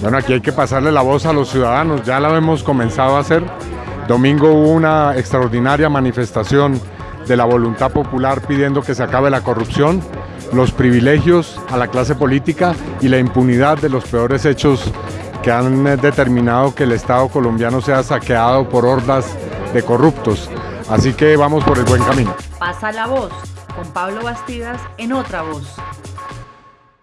Bueno, aquí hay que pasarle la voz a los ciudadanos, ya la hemos comenzado a hacer. Domingo hubo una extraordinaria manifestación de la voluntad popular pidiendo que se acabe la corrupción, los privilegios a la clase política y la impunidad de los peores hechos que han eh, determinado que el Estado colombiano sea saqueado por hordas de corruptos. Así que vamos por el buen camino. Pasa la voz con Pablo Bastidas en otra voz.